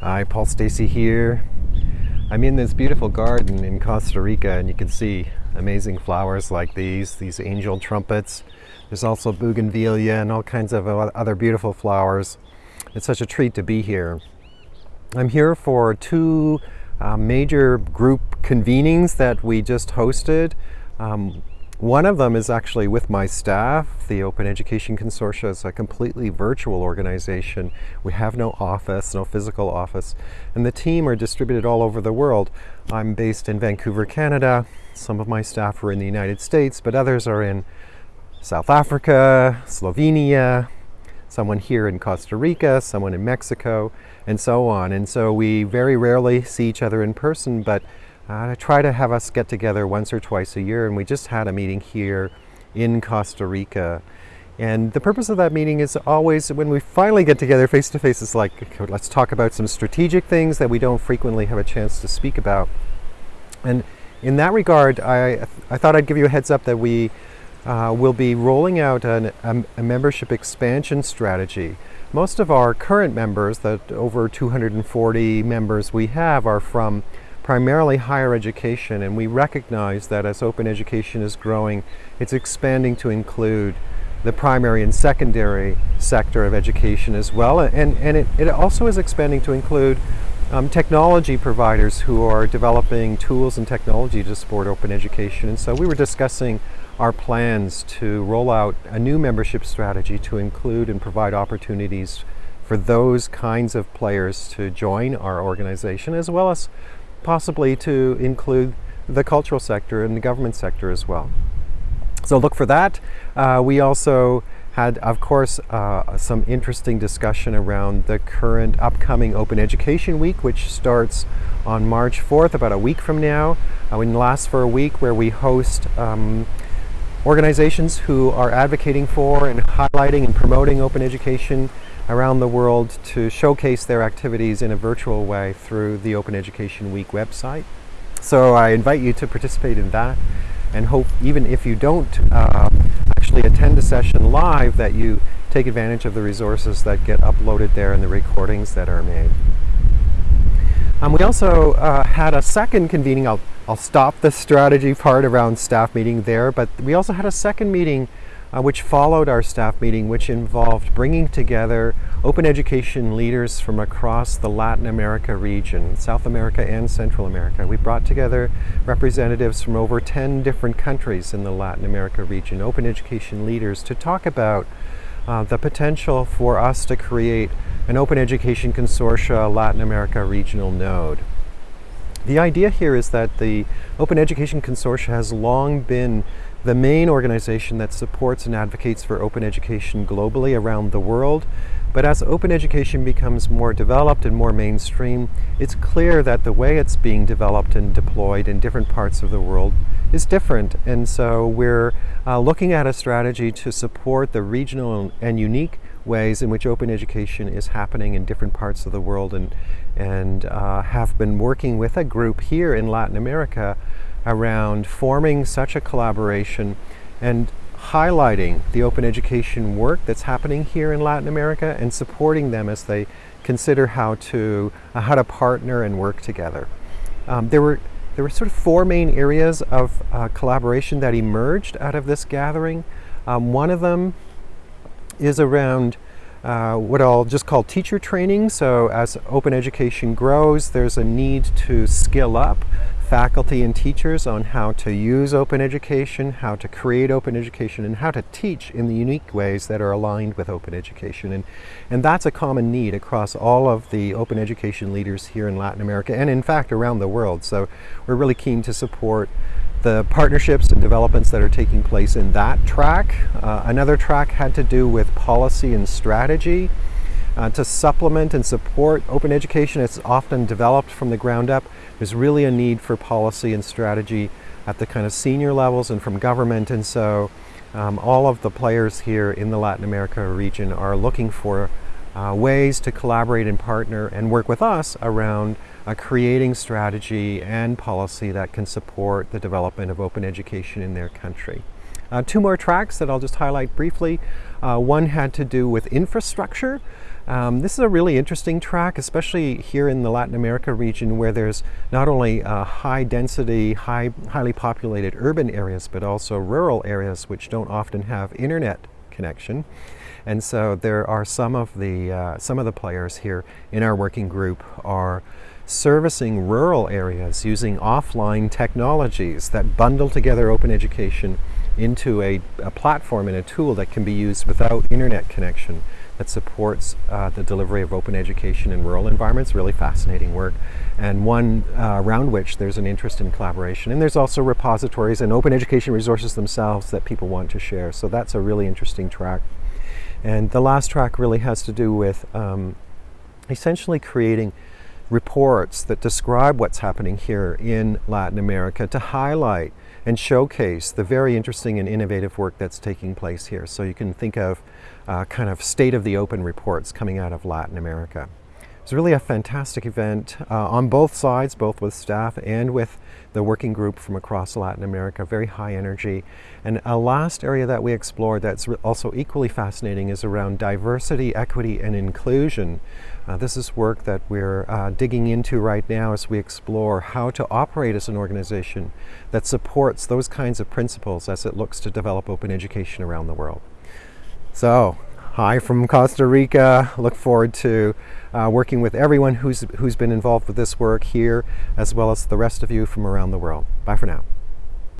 Hi, Paul Stacey here. I'm in this beautiful garden in Costa Rica and you can see amazing flowers like these, these angel trumpets. There's also bougainvillea and all kinds of other beautiful flowers. It's such a treat to be here. I'm here for two uh, major group convenings that we just hosted. Um, one of them is actually with my staff. The Open Education Consortium is a completely virtual organization. We have no office, no physical office, and the team are distributed all over the world. I'm based in Vancouver, Canada. Some of my staff are in the United States, but others are in South Africa, Slovenia, someone here in Costa Rica, someone in Mexico, and so on. And so we very rarely see each other in person, but uh, try to have us get together once or twice a year, and we just had a meeting here in Costa Rica. And the purpose of that meeting is always when we finally get together face to face, it's like, let's talk about some strategic things that we don't frequently have a chance to speak about. And in that regard, I, I thought I'd give you a heads up that we uh, will be rolling out an, a, a membership expansion strategy. Most of our current members, that over 240 members we have, are from primarily higher education and we recognize that as open education is growing it's expanding to include the primary and secondary sector of education as well and, and it, it also is expanding to include um, technology providers who are developing tools and technology to support open education. And so we were discussing our plans to roll out a new membership strategy to include and provide opportunities for those kinds of players to join our organization as well as possibly to include the cultural sector and the government sector as well. So look for that. Uh, we also had, of course, uh, some interesting discussion around the current upcoming Open Education Week, which starts on March 4th, about a week from now. Uh, it lasts for a week where we host um, organizations who are advocating for and highlighting and promoting open education around the world to showcase their activities in a virtual way through the Open Education Week website. So I invite you to participate in that and hope even if you don't uh, actually attend a session live that you take advantage of the resources that get uploaded there and the recordings that are made. Um, we also uh, had a second convening, I'll, I'll stop the strategy part around staff meeting there, but we also had a second meeting uh, which followed our staff meeting, which involved bringing together open education leaders from across the Latin America region, South America and Central America. We brought together representatives from over 10 different countries in the Latin America region, open education leaders, to talk about uh, the potential for us to create an Open Education Consortium Latin America regional node. The idea here is that the Open Education Consortium has long been the main organization that supports and advocates for open education globally around the world. But as open education becomes more developed and more mainstream, it's clear that the way it's being developed and deployed in different parts of the world is different. And so we're uh, looking at a strategy to support the regional and unique ways in which open education is happening in different parts of the world and, and uh, have been working with a group here in Latin America around forming such a collaboration and highlighting the open education work that's happening here in Latin America and supporting them as they consider how to, uh, how to partner and work together. Um, there, were, there were sort of four main areas of uh, collaboration that emerged out of this gathering. Um, one of them is around uh, what I'll just call teacher training. So as open education grows, there's a need to skill up faculty and teachers on how to use open education, how to create open education, and how to teach in the unique ways that are aligned with open education. And, and that's a common need across all of the open education leaders here in Latin America and in fact around the world. So we're really keen to support the partnerships and developments that are taking place in that track. Uh, another track had to do with policy and strategy. Uh, to supplement and support open education, it's often developed from the ground up. There's really a need for policy and strategy at the kind of senior levels and from government. And so um, all of the players here in the Latin America region are looking for uh, ways to collaborate and partner and work with us around uh, creating strategy and policy that can support the development of open education in their country. Uh, two more tracks that I'll just highlight briefly. Uh, one had to do with infrastructure. Um, this is a really interesting track, especially here in the Latin America region where there's not only uh, high density, high, highly populated urban areas, but also rural areas which don't often have internet connection. And so there are some of the, uh, some of the players here in our working group are servicing rural areas using offline technologies that bundle together open education into a, a platform and a tool that can be used without internet connection that supports uh, the delivery of open education in rural environments. Really fascinating work, and one uh, around which there's an interest in collaboration. And there's also repositories and open education resources themselves that people want to share. So that's a really interesting track. And the last track really has to do with um, essentially creating reports that describe what's happening here in Latin America to highlight and showcase the very interesting and innovative work that's taking place here. So you can think of uh, kind of state of the open reports coming out of Latin America. It's really a fantastic event uh, on both sides, both with staff and with the working group from across Latin America, very high energy. And a last area that we explored that's also equally fascinating is around diversity, equity, and inclusion. Uh, this is work that we're uh, digging into right now as we explore how to operate as an organization that supports those kinds of principles as it looks to develop open education around the world. So, hi from Costa Rica. Look forward to uh, working with everyone who's, who's been involved with this work here, as well as the rest of you from around the world. Bye for now.